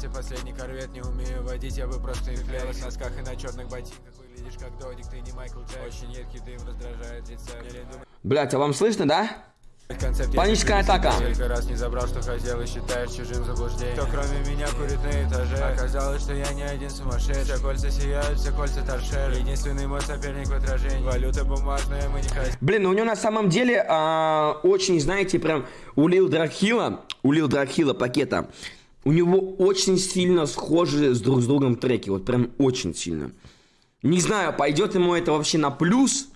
Настя, последний корвет, не умею водить, я бы просто в белых носках и на черных ботинках. Выглядишь как Додик, ты не Майкл Джек Очень едкий дым раздражает думаешь, Блять, а вам слышно, да? концепт Паническая если атака. Несколько раз не забрал, что хотел и считаешь чужим заблуждением. Кто кроме меня курит на этаже? Оказалось, что я не один сумасшедший. Все кольца сияют, все кольца торшер Единственный мой соперник в отражении. Валюта бумажная, мы не хотим Блин, ну у него на самом деле а, очень, знаете, прям у Лил Дракхила, у Лил Дракхила пакета, у него очень сильно схожи с друг с другом треки, вот прям очень сильно. Не знаю, пойдет ему это вообще на плюс,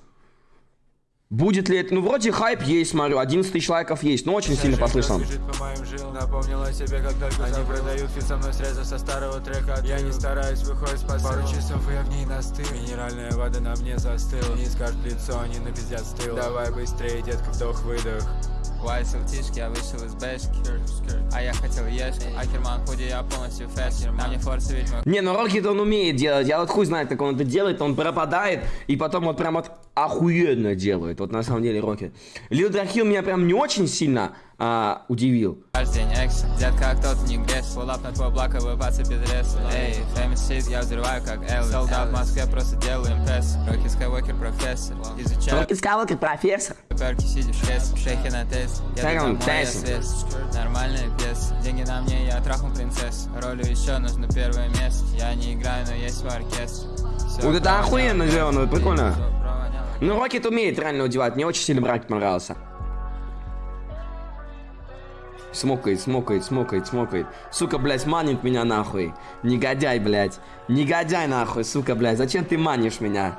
будет ли это, ну вроде хайп есть, смотрю, 11 тысяч лайков есть, но очень сильно послышал. Бежит по моим жилам, напомнила себе, как только Они продают фит со мной срезав со старого трека. Я не стараюсь, выходит с посылом. Пару часов и я в ней настыл. Минеральная вода на мне застыла. Не скажет лицо, они напиздят стыл Давай быстрее, детка, вдох-выдох Вайс ЛТшки, я вышел из бэшки. А я хотел ешки Акерман худи, я полностью фэшн На мне форсы ведь мой Не, ну Рокет он умеет делать, я вот хуй знает, как он это делает, он пропадает, и потом вот прям вот охуенно делает, вот на самом деле Рокет. Лил Драхил меня прям не очень сильно а, удивил. День экс Детка, кто-то не грез Фулап на твой блок, выбаться без реса Эй, famous shit, я взрываю как Элвис. Солдат в Москве, просто делаю импресс. Рокки Скайуокер, профессор. Изучаю. Рокет Скайуокер профессор. перки, сидя в кресле Шейхи на тест Я он, домой, я тест? свест Нормальный пес. Деньги на мне, я трахну принцесс. Ролью еще нужно первое место. Я не играю, но есть в оркестре. Всё Вот это охуенно сделано, прикольно. Ну, Рокет умеет реально удевать, мне очень сильно брак понравился. Смокает, смокает, смокает, смокает. Сука, блядь, манит меня нахуй. Негодяй, блядь. Негодяй нахуй, сука, блядь. Зачем ты манишь меня?